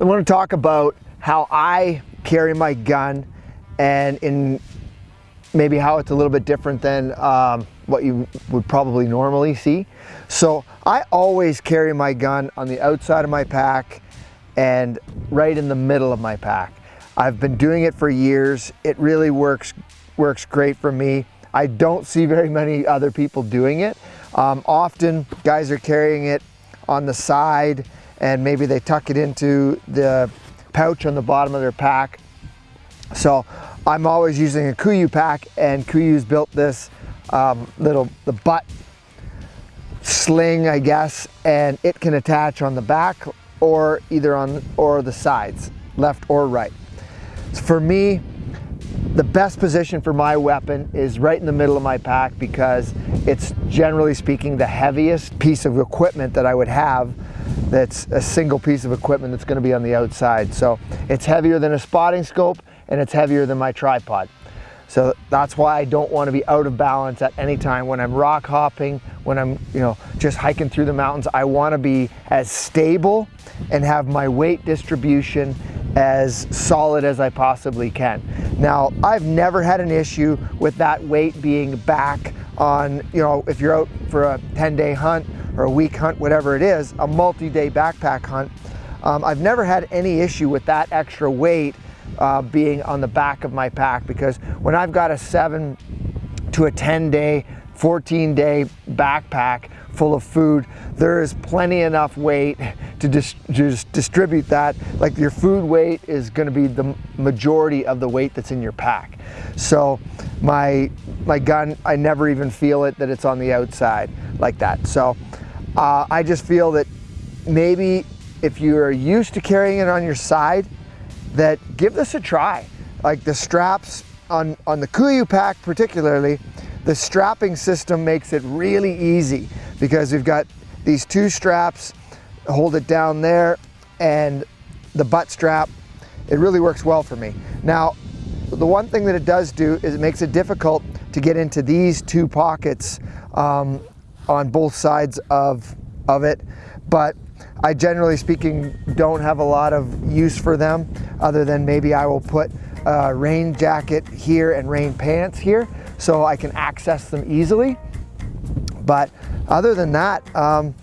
I want to talk about how I carry my gun and in maybe how it's a little bit different than um, what you would probably normally see. So I always carry my gun on the outside of my pack and right in the middle of my pack. I've been doing it for years. It really works, works great for me. I don't see very many other people doing it. Um, often guys are carrying it on the side and maybe they tuck it into the pouch on the bottom of their pack. So I'm always using a KUIU pack and KUIU's built this um, little, the butt sling, I guess, and it can attach on the back or either on or the sides, left or right. So for me, the best position for my weapon is right in the middle of my pack because it's generally speaking the heaviest piece of equipment that I would have that's a single piece of equipment that's going to be on the outside. So it's heavier than a spotting scope and it's heavier than my tripod. So that's why I don't want to be out of balance at any time. When I'm rock hopping, when I'm you know just hiking through the mountains, I want to be as stable and have my weight distribution as solid as I possibly can. Now, I've never had an issue with that weight being back on, you know, if you're out for a 10 day hunt or a week hunt, whatever it is, a multi-day backpack hunt. Um, I've never had any issue with that extra weight uh, being on the back of my pack because when I've got a seven to a 10 day 14 day backpack full of food, there is plenty enough weight to just distribute that. Like your food weight is gonna be the majority of the weight that's in your pack. So my, my gun, I never even feel it that it's on the outside like that. So uh, I just feel that maybe if you are used to carrying it on your side, that give this a try. Like the straps on, on the KUIU pack particularly, the strapping system makes it really easy because we've got these two straps, hold it down there, and the butt strap, it really works well for me. Now, the one thing that it does do is it makes it difficult to get into these two pockets um, on both sides of, of it, but I generally speaking don't have a lot of use for them other than maybe I will put a rain jacket here and rain pants here so I can access them easily. But other than that, um,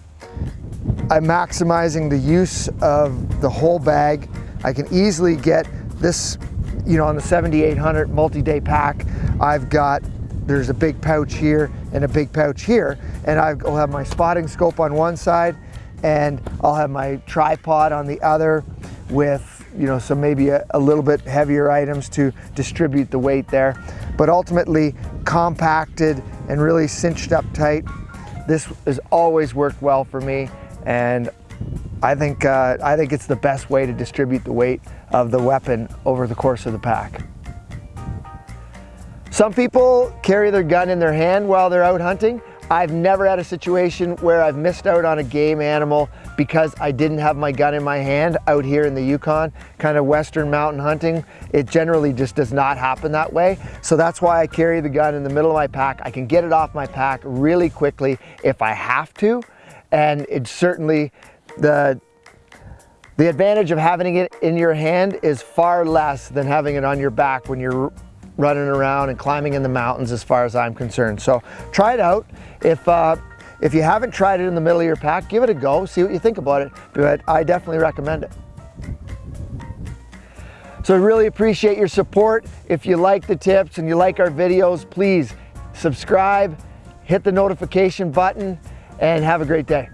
I'm maximizing the use of the whole bag. I can easily get this, you know, on the 7800 multi-day pack, I've got, there's a big pouch here and a big pouch here, and I'll have my spotting scope on one side, and I'll have my tripod on the other with you know, some maybe a, a, little bit heavier items to distribute the weight there. But ultimately compacted and really cinched up tight. This has always worked well for me and I think, uh, I think it's the best way to distribute the weight of the weapon over the course of the pack. Some people carry their gun in their hand while they're out hunting. I've never had a situation where I've missed out on a game animal because I didn't have my gun in my hand out here in the Yukon, kind of western mountain hunting. It generally just does not happen that way. So that's why I carry the gun in the middle of my pack. I can get it off my pack really quickly if I have to. And it's certainly the the advantage of having it in your hand is far less than having it on your back when you're running around and climbing in the mountains as far as I'm concerned. So try it out. If, uh, if you haven't tried it in the middle of your pack, give it a go, see what you think about it, but I definitely recommend it. So I really appreciate your support. If you like the tips and you like our videos, please subscribe, hit the notification button, and have a great day.